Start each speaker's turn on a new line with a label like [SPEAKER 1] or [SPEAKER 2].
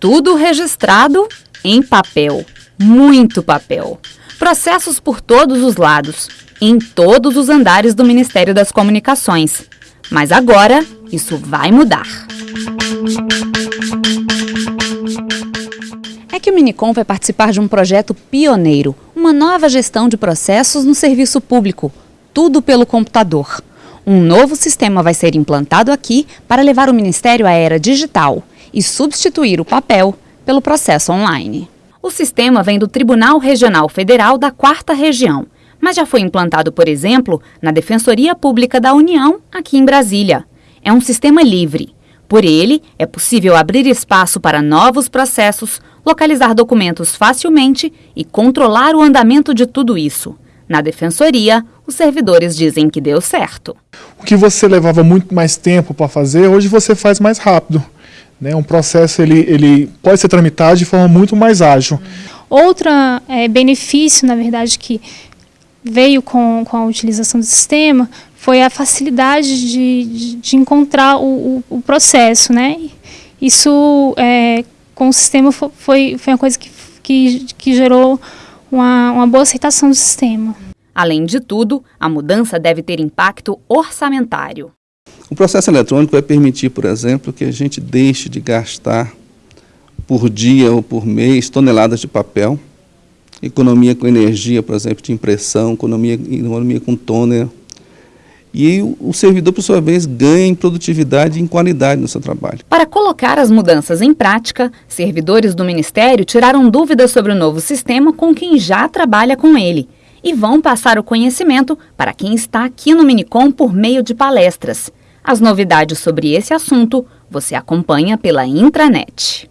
[SPEAKER 1] Tudo registrado em papel. Muito papel. Processos por todos os lados, em todos os andares do Ministério das Comunicações. Mas agora, isso vai mudar. É que o Minicom vai participar de um projeto pioneiro, uma nova gestão de processos no serviço público, tudo pelo computador. Um novo sistema vai ser implantado aqui para levar o Ministério à era digital e substituir o papel pelo processo online. O sistema vem do Tribunal Regional Federal da Quarta Região, mas já foi implantado, por exemplo, na Defensoria Pública da União, aqui em Brasília. É um sistema livre. Por ele, é possível abrir espaço para novos processos, localizar documentos facilmente e controlar o andamento de tudo isso. Na defensoria, os servidores dizem que deu certo.
[SPEAKER 2] O que você levava muito mais tempo para fazer, hoje você faz mais rápido. Né? Um processo ele, ele pode ser tramitado de forma muito mais ágil.
[SPEAKER 3] Outro é, benefício, na verdade, que veio com, com a utilização do sistema foi a facilidade de, de, de encontrar o, o, o, processo. Né? Isso, é, com o sistema, foi, foi uma coisa que, que, que gerou uma, uma boa aceitação do sistema.
[SPEAKER 1] Além de tudo, a mudança deve ter impacto orçamentário.
[SPEAKER 4] O processo eletrônico vai permitir, por exemplo, que a gente deixe de gastar por dia ou por mês toneladas de papel, economia com energia, por exemplo, de impressão, economia, economia com toner, e o servidor, por sua vez, ganha em produtividade e em qualidade no seu trabalho.
[SPEAKER 1] Para colocar as mudanças em prática, servidores do Ministério tiraram dúvidas sobre o novo sistema com quem já trabalha com ele e vão passar o conhecimento para quem está aqui no Minicom por meio de palestras. As novidades sobre esse assunto você acompanha pela intranet.